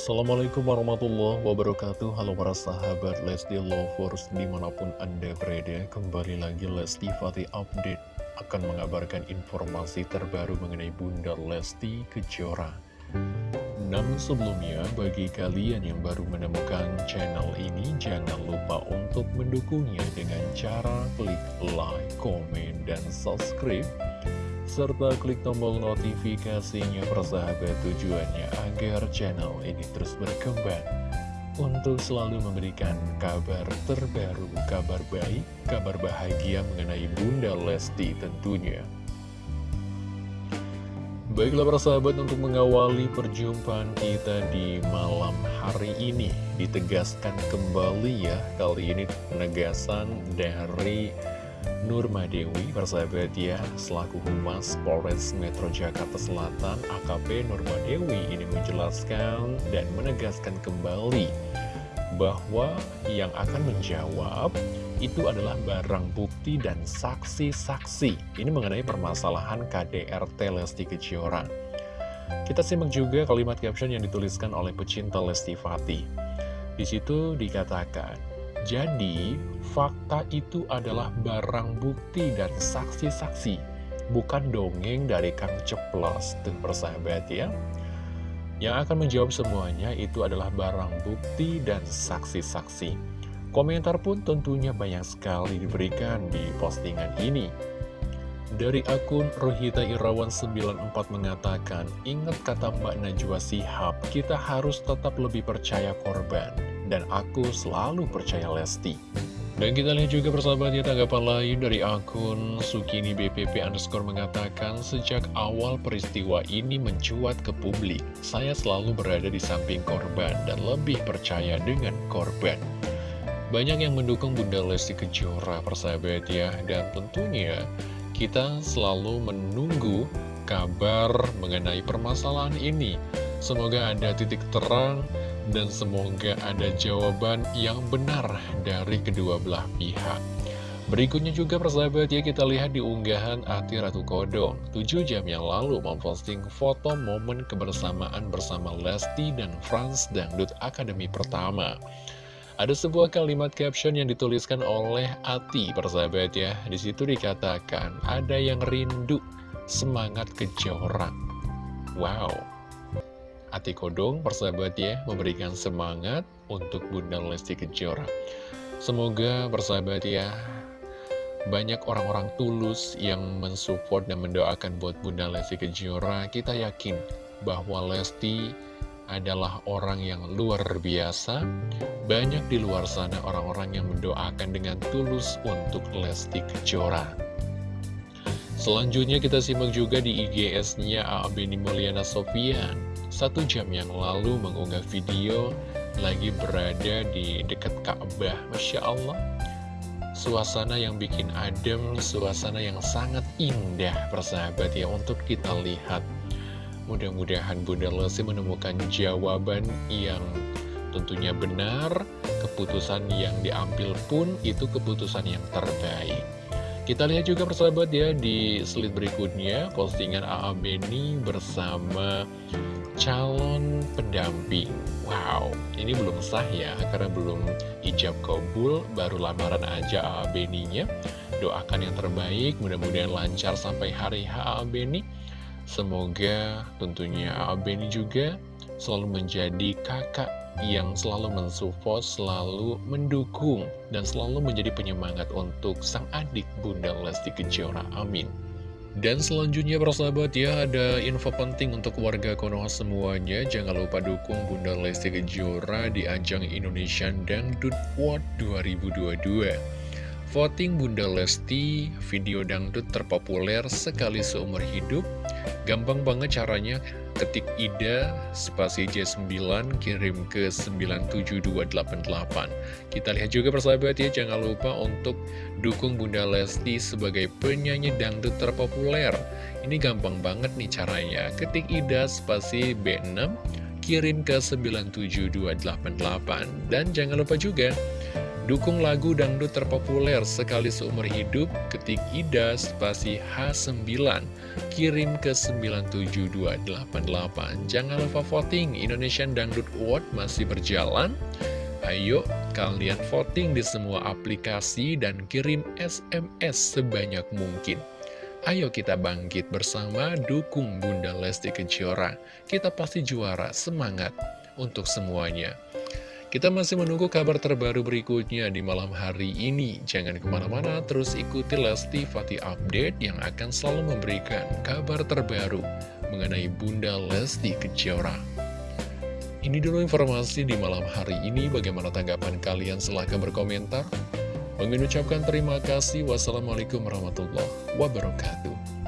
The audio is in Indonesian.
Assalamualaikum warahmatullahi wabarakatuh. Halo para sahabat Lesti Lovers Di mana pun anda berada Kembali lagi Lesti Fatih Update Akan mengabarkan informasi terbaru Mengenai Bunda Lesti Kejora. Namun sebelumnya Bagi kalian yang baru menemukan channel ini Jangan lupa untuk mendukungnya Dengan cara klik like, komen, dan subscribe serta klik tombol notifikasinya persahabat tujuannya agar channel ini terus berkembang untuk selalu memberikan kabar terbaru, kabar baik, kabar bahagia mengenai Bunda Lesti tentunya. Baiklah para sahabat untuk mengawali perjumpaan kita di malam hari ini Ditegaskan kembali ya Kali ini penegasan dari Nurma Dewi, persahabat ya, selaku Humas Polres Metro Jakarta Selatan, AKP Nurma Dewi ini menjelaskan dan menegaskan kembali bahwa yang akan menjawab itu adalah barang bukti dan saksi-saksi. Ini mengenai permasalahan KDRT Lesti Kejora. Kita simak juga kalimat caption yang dituliskan oleh pecinta Lesti Fatih. Di situ dikatakan, jadi, fakta itu adalah barang bukti dari saksi-saksi, bukan dongeng dari Kang Ceplos, dan persahabat ya. Yang akan menjawab semuanya itu adalah barang bukti dan saksi-saksi. Komentar pun tentunya banyak sekali diberikan di postingan ini. Dari akun Rohita Irawan 94 mengatakan, Ingat kata Mbak Najwa Sihab, kita harus tetap lebih percaya korban. Dan aku selalu percaya Lesti. Dan kita lihat juga persahabatnya tanggapan lain dari akun Sukini BPP underscore mengatakan Sejak awal peristiwa ini mencuat ke publik. Saya selalu berada di samping korban dan lebih percaya dengan korban. Banyak yang mendukung Bunda Lesti Kejora persahabat ya. Dan tentunya kita selalu menunggu kabar mengenai permasalahan ini. Semoga ada titik terang dan semoga ada jawaban yang benar dari kedua belah pihak. Berikutnya juga persahabat ya kita lihat di unggahan Ati Ratu Kodong. 7 jam yang lalu memposting foto momen kebersamaan bersama Lesti dan Franz Dangdut Akademi Pertama Ada sebuah kalimat caption yang dituliskan oleh Ati persahabat ya Di situ dikatakan ada yang rindu semangat kejoran Wow Ati Kodong, persahabat ya, memberikan semangat untuk Bunda Lesti Kejora. Semoga persahabat ya, banyak orang-orang tulus yang mensupport dan mendoakan buat Bunda Lesti Kejora. Kita yakin bahwa Lesti adalah orang yang luar biasa. Banyak di luar sana orang-orang yang mendoakan dengan tulus untuk Lesti Kejora. Selanjutnya kita simak juga di IGS-nya A.A. Beni Mulyana Sofian satu jam yang lalu mengunggah video lagi berada di dekat Ka'bah. Masya Allah, suasana yang bikin adem, suasana yang sangat indah persahabat ya untuk kita lihat. Mudah-mudahan Bunda Lesti menemukan jawaban yang tentunya benar, keputusan yang diambil pun itu keputusan yang terbaik. Kita lihat juga persahabat ya di slide berikutnya postingan AA Beni bersama calon pendamping Wow, ini belum sah ya, karena belum ijab kabul, baru lamaran aja AA Beninya. Doakan yang terbaik, mudah-mudahan lancar sampai hari AA Beni. Semoga tentunya AA Beni juga selalu menjadi kakak yang selalu mensupport, selalu mendukung, dan selalu menjadi penyemangat untuk sang adik Bunda Lesti Kejora. Amin. Dan selanjutnya persahabat ya ada info penting untuk warga Konoha semuanya Jangan lupa dukung Bunda Lesti Kejora di ajang Indonesian Dangdut World 2022 Voting Bunda Lesti video dangdut terpopuler sekali seumur hidup Gampang banget caranya. Ketik IDA spasi J9 kirim ke 97288 Kita lihat juga persahabat ya jangan lupa untuk dukung Bunda Lesti sebagai penyanyi dangdut terpopuler. Ini gampang banget nih caranya. Ketik IDA spasi B6 kirim ke 97288 Dan jangan lupa juga Dukung lagu dangdut terpopuler sekali seumur hidup, ketik Ida spasi H9, kirim ke 97288. Jangan lupa voting, Indonesian Dangdut Award masih berjalan. Ayo kalian voting di semua aplikasi dan kirim SMS sebanyak mungkin. Ayo kita bangkit bersama dukung Bunda Lesti Kejora. Kita pasti juara, semangat untuk semuanya. Kita masih menunggu kabar terbaru berikutnya di malam hari ini. Jangan ke mana-mana, terus ikuti Lesti Fatih Update yang akan selalu memberikan kabar terbaru mengenai Bunda Lesti Kejora. Ini dulu informasi di malam hari ini. Bagaimana tanggapan kalian? Silahkan berkomentar. Mengucapkan terima kasih. Wassalamualaikum warahmatullahi wabarakatuh.